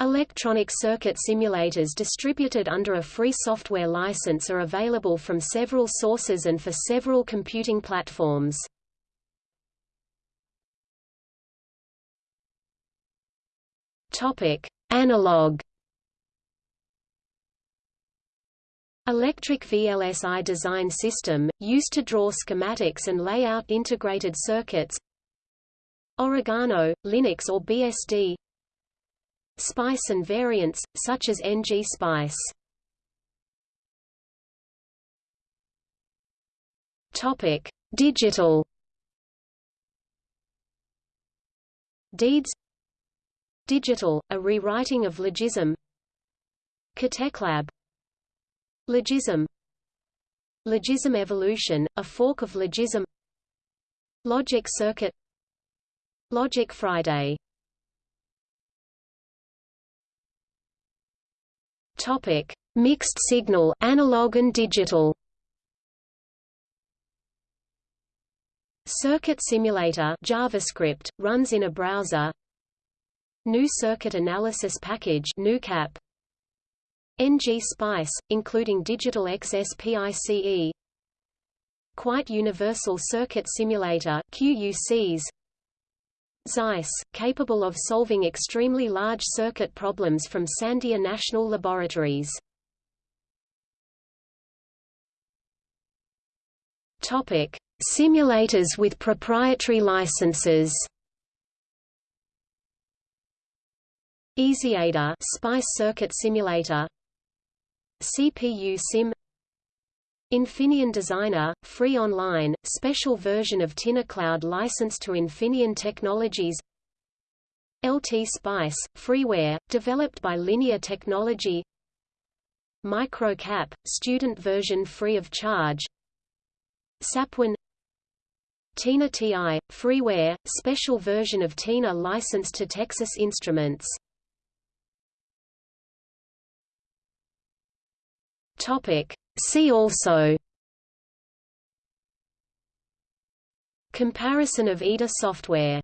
Electronic circuit simulators distributed under a free software license are available from several sources and for several computing platforms. Topic: Analog. Electric VLSI design system, used to draw schematics and lay out integrated circuits. Oregano, Linux or BSD SPICE and variants, such as NG SPICE. Topic: Digital. Deeds. Digital, a rewriting of Logisim. KTechLab. Logisim. Logisim Evolution, a fork of Logisim. Logic Circuit. Logic Friday Topic: Mixed signal, analog and digital. Circuit Simulator JavaScript runs in a browser. New Circuit Analysis Package GNUCAP. NG Spice, including Digital XSPICE. Quite Universal Circuit Simulator QUCs. Xyce, capable of solving extremely large circuit problems from Sandia National Laboratories. Topic: Simulators with proprietary licenses. EasyEDA Spice Circuit Simulator CPU Sim Infineon Designer, free online, special version of TinaCloud licensed to Infineon Technologies. LT Spice, freeware, developed by Linear Technology. MicroCap, student version free of charge. Sapwin. Tina TI, freeware, special version of Tina licensed to Texas Instruments. Topic See also Comparison of EDA software